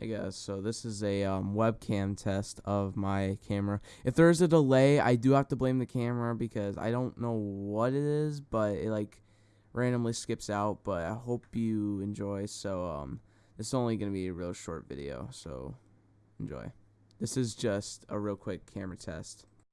I guess so. This is a um, webcam test of my camera. If there's a delay, I do have to blame the camera because I don't know what it is, but it like randomly skips out. But I hope you enjoy. So um, is only gonna be a real short video. So enjoy. This is just a real quick camera test.